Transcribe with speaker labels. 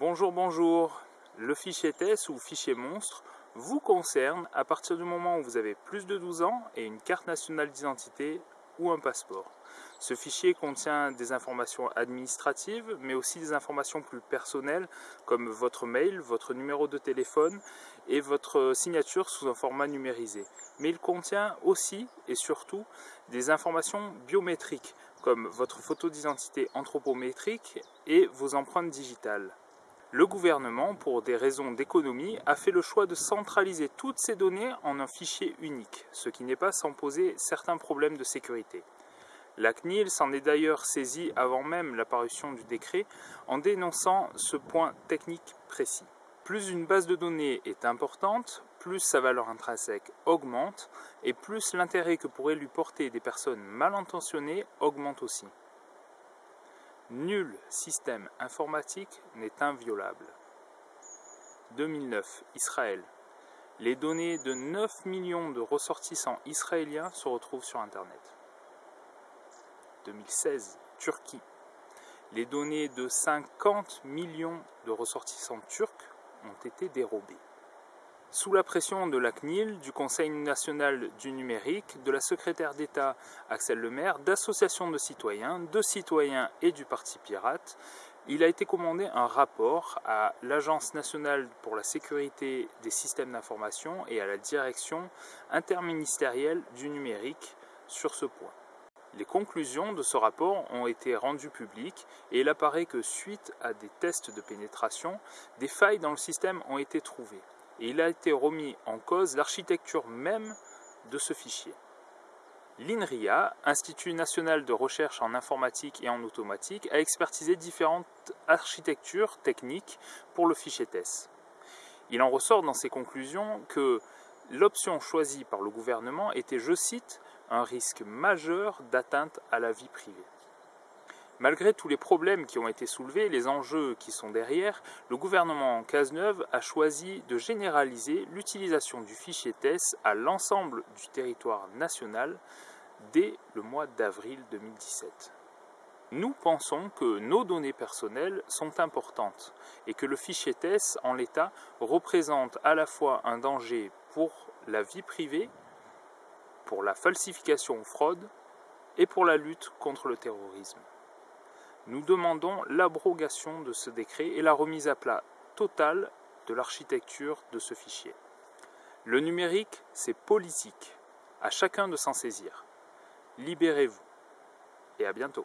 Speaker 1: Bonjour, bonjour. Le fichier TES ou fichier monstre vous concerne à partir du moment où vous avez plus de 12 ans et une carte nationale d'identité ou un passeport. Ce fichier contient des informations administratives, mais aussi des informations plus personnelles, comme votre mail, votre numéro de téléphone et votre signature sous un format numérisé. Mais il contient aussi et surtout des informations biométriques, comme votre photo d'identité anthropométrique et vos empreintes digitales. Le gouvernement, pour des raisons d'économie, a fait le choix de centraliser toutes ces données en un fichier unique, ce qui n'est pas sans poser certains problèmes de sécurité. La CNIL s'en est d'ailleurs saisie avant même l'apparition du décret en dénonçant ce point technique précis. Plus une base de données est importante, plus sa valeur intrinsèque augmente et plus l'intérêt que pourraient lui porter des personnes mal intentionnées augmente aussi. Nul système informatique n'est inviolable. 2009, Israël. Les données de 9 millions de ressortissants israéliens se retrouvent sur Internet. 2016, Turquie. Les données de 50 millions de ressortissants turcs ont été dérobées. Sous la pression de la CNIL, du Conseil national du numérique, de la secrétaire d'État Axel Lemaire, d'associations de citoyens, de citoyens et du Parti pirate, il a été commandé un rapport à l'Agence nationale pour la sécurité des systèmes d'information et à la direction interministérielle du numérique sur ce point. Les conclusions de ce rapport ont été rendues publiques et il apparaît que suite à des tests de pénétration, des failles dans le système ont été trouvées et il a été remis en cause l'architecture même de ce fichier. L'INRIA, Institut national de recherche en informatique et en automatique, a expertisé différentes architectures techniques pour le fichier TES. Il en ressort dans ses conclusions que l'option choisie par le gouvernement était, je cite, un risque majeur d'atteinte à la vie privée. Malgré tous les problèmes qui ont été soulevés, les enjeux qui sont derrière, le gouvernement Cazeneuve a choisi de généraliser l'utilisation du fichier TES à l'ensemble du territoire national dès le mois d'avril 2017. Nous pensons que nos données personnelles sont importantes et que le fichier TES en l'état représente à la fois un danger pour la vie privée, pour la falsification ou fraude et pour la lutte contre le terrorisme. Nous demandons l'abrogation de ce décret et la remise à plat totale de l'architecture de ce fichier. Le numérique, c'est politique. À chacun de s'en saisir. Libérez-vous et à bientôt.